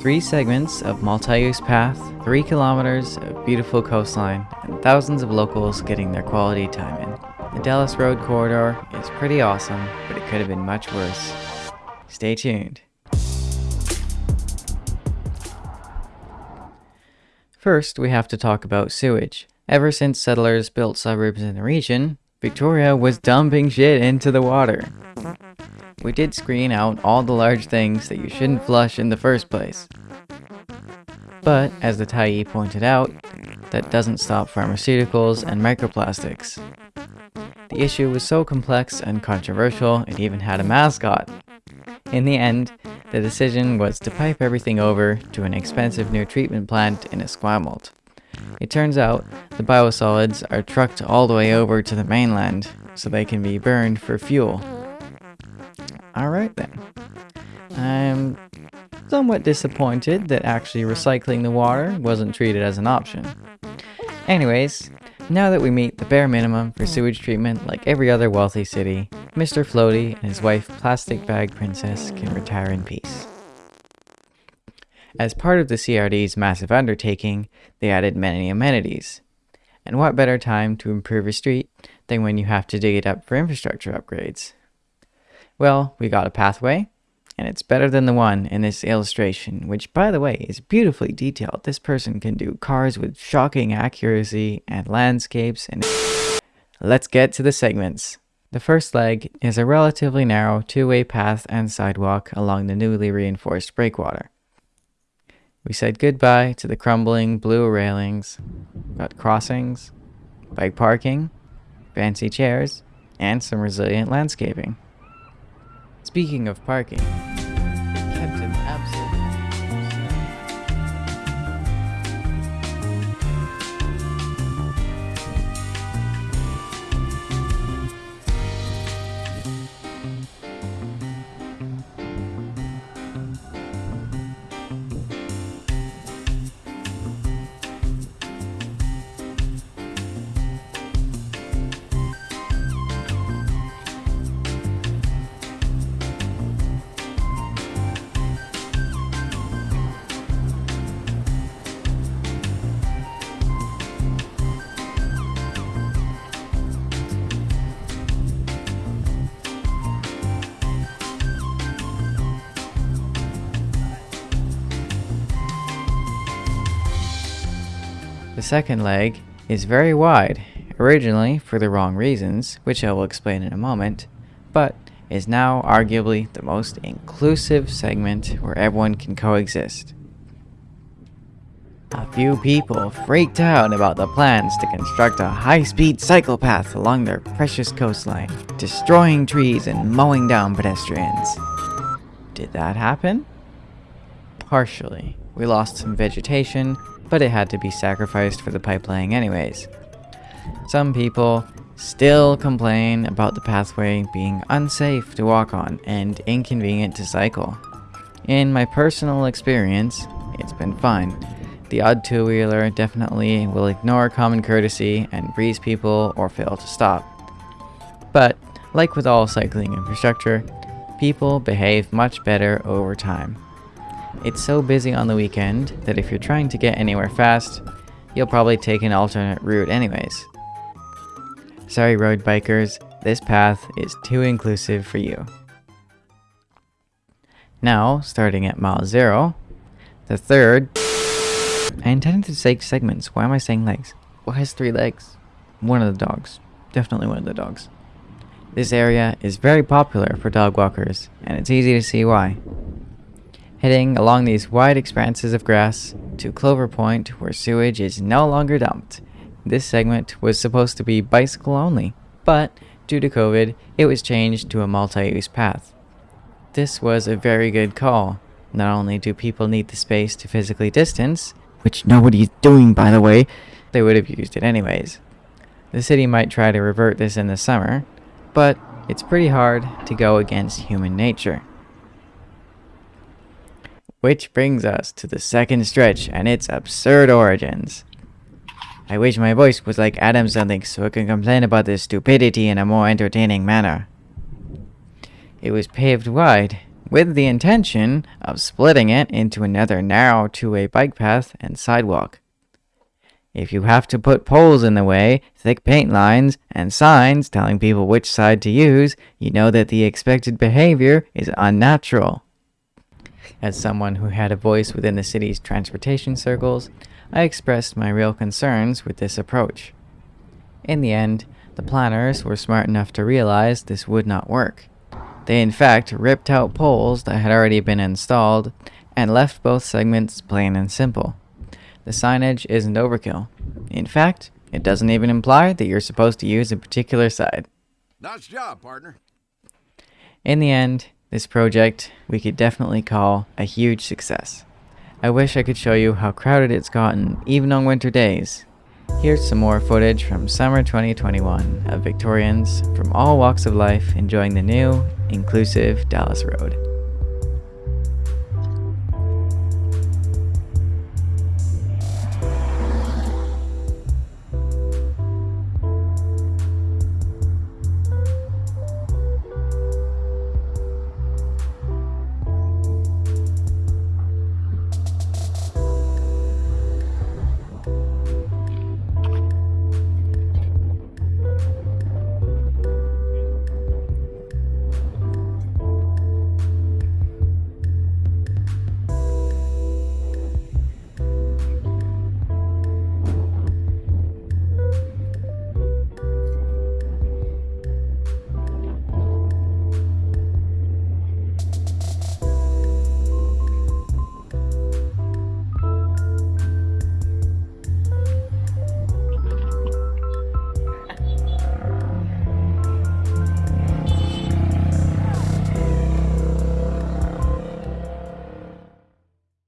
Three segments of multi-use path, three kilometers of beautiful coastline, and thousands of locals getting their quality time in. The Dallas Road Corridor is pretty awesome, but it could have been much worse. Stay tuned. First, we have to talk about sewage. Ever since settlers built suburbs in the region, Victoria was dumping shit into the water. We did screen out all the large things that you shouldn't flush in the first place. But, as the Tyee pointed out, that doesn't stop pharmaceuticals and microplastics. The issue was so complex and controversial, it even had a mascot. In the end, the decision was to pipe everything over to an expensive new treatment plant in Esquimalt. It turns out the biosolids are trucked all the way over to the mainland so they can be burned for fuel. Alright then. I'm somewhat disappointed that actually recycling the water wasn't treated as an option. Anyways, now that we meet the bare minimum for sewage treatment like every other wealthy city, Mr. Floaty and his wife Plastic Bag Princess can retire in peace. As part of the CRD's massive undertaking, they added many amenities. And what better time to improve a street than when you have to dig it up for infrastructure upgrades? Well, we got a pathway, and it's better than the one in this illustration, which by the way is beautifully detailed. This person can do cars with shocking accuracy and landscapes and... Let's get to the segments. The first leg is a relatively narrow two-way path and sidewalk along the newly reinforced breakwater. We said goodbye to the crumbling blue railings, got crossings, bike parking, fancy chairs, and some resilient landscaping. Speaking of parking, second leg is very wide, originally for the wrong reasons, which I will explain in a moment, but is now arguably the most inclusive segment where everyone can coexist. A few people freaked out about the plans to construct a high-speed cycle path along their precious coastline, destroying trees and mowing down pedestrians. Did that happen? Partially. We lost some vegetation, but it had to be sacrificed for the pipe laying anyways. Some people still complain about the pathway being unsafe to walk on and inconvenient to cycle. In my personal experience, it's been fine. The odd two-wheeler definitely will ignore common courtesy and breeze people or fail to stop. But, like with all cycling infrastructure, people behave much better over time. It's so busy on the weekend that if you're trying to get anywhere fast, you'll probably take an alternate route anyways. Sorry road bikers, this path is too inclusive for you. Now, starting at mile 0, the third... I intended to say segments, why am I saying legs? What has three legs? One of the dogs. Definitely one of the dogs. This area is very popular for dog walkers, and it's easy to see why heading along these wide expanses of grass to Clover Point where sewage is no longer dumped. This segment was supposed to be bicycle only, but due to COVID, it was changed to a multi-use path. This was a very good call. Not only do people need the space to physically distance, which nobody's doing by the way, they would have used it anyways. The city might try to revert this in the summer, but it's pretty hard to go against human nature. Which brings us to the second stretch and its absurd origins. I wish my voice was like Adam something so I can complain about this stupidity in a more entertaining manner. It was paved wide, with the intention of splitting it into another narrow two-way bike path and sidewalk. If you have to put poles in the way, thick paint lines, and signs telling people which side to use, you know that the expected behavior is unnatural. As someone who had a voice within the city's transportation circles, I expressed my real concerns with this approach. In the end, the planners were smart enough to realize this would not work. They in fact ripped out poles that had already been installed and left both segments plain and simple. The signage isn't overkill. In fact, it doesn't even imply that you're supposed to use a particular side. Nice job, partner. In the end, this project we could definitely call a huge success. I wish I could show you how crowded it's gotten even on winter days. Here's some more footage from summer 2021 of Victorians from all walks of life enjoying the new, inclusive Dallas Road.